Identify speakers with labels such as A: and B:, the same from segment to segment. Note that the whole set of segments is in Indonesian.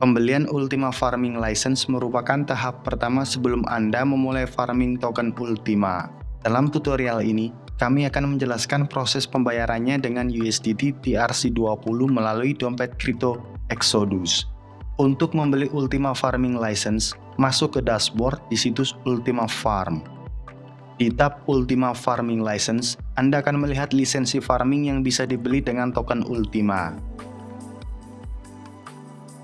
A: Pembelian Ultima Farming License merupakan tahap pertama sebelum Anda memulai farming token Ultima. Dalam tutorial ini, kami akan menjelaskan proses pembayarannya dengan USDT TRC20 melalui dompet kripto Exodus. Untuk membeli Ultima Farming License, masuk ke dashboard di situs Ultima Farm. Di tab Ultima Farming License, Anda akan melihat lisensi farming yang bisa dibeli dengan token Ultima.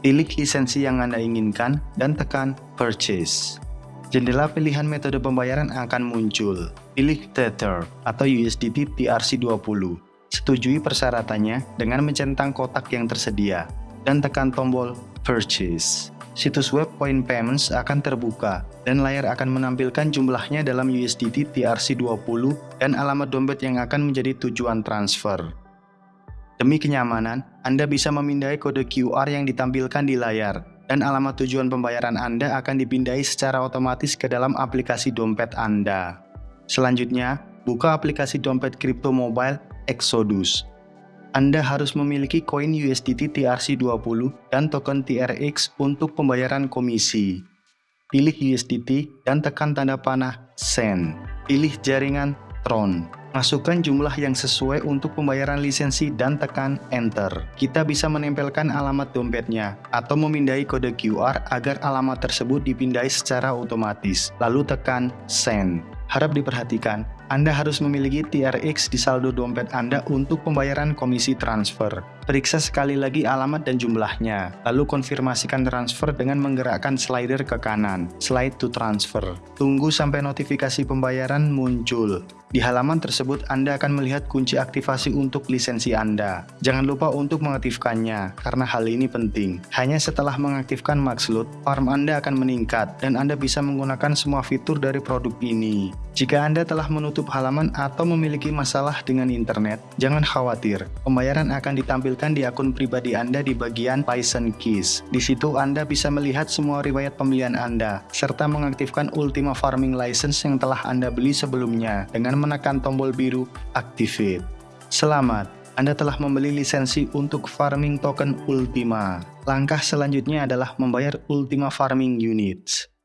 A: Pilih lisensi yang Anda inginkan dan tekan Purchase. Jendela pilihan metode pembayaran akan muncul. Pilih Tether atau USDT TRC20. Setujui persyaratannya dengan mencentang kotak yang tersedia dan tekan tombol Purchase. Situs web Point Payments akan terbuka dan layar akan menampilkan jumlahnya dalam USDT TRC20 dan alamat dompet yang akan menjadi tujuan transfer. Demi kenyamanan, Anda bisa memindai kode QR yang ditampilkan di layar, dan alamat tujuan pembayaran Anda akan dipindai secara otomatis ke dalam aplikasi dompet Anda. Selanjutnya, buka aplikasi dompet kripto mobile Exodus. Anda harus memiliki koin USDT TRC20 dan token TRX untuk pembayaran komisi. Pilih USDT dan tekan tanda panah Send. Pilih jaringan Tron. Masukkan jumlah yang sesuai untuk pembayaran lisensi dan tekan Enter. Kita bisa menempelkan alamat dompetnya atau memindai kode QR agar alamat tersebut dipindai secara otomatis. Lalu tekan Send. Harap diperhatikan, Anda harus memiliki TRX di saldo dompet Anda untuk pembayaran komisi transfer. Periksa sekali lagi alamat dan jumlahnya, lalu konfirmasikan transfer dengan menggerakkan slider ke kanan, slide to transfer. Tunggu sampai notifikasi pembayaran muncul. Di halaman tersebut, Anda akan melihat kunci aktivasi untuk lisensi Anda. Jangan lupa untuk mengaktifkannya, karena hal ini penting. Hanya setelah mengaktifkan Maxloot, farm Anda akan meningkat, dan Anda bisa menggunakan semua fitur dari produk ini. Jika Anda telah menutup halaman atau memiliki masalah dengan internet, jangan khawatir. Pembayaran akan ditampilkan di akun pribadi Anda di bagian License Keys. Di situ Anda bisa melihat semua riwayat pembelian Anda, serta mengaktifkan Ultima Farming License yang telah Anda beli sebelumnya dengan menekan tombol biru Activate. Selamat, Anda telah membeli lisensi untuk farming token Ultima. Langkah selanjutnya adalah membayar Ultima Farming Units.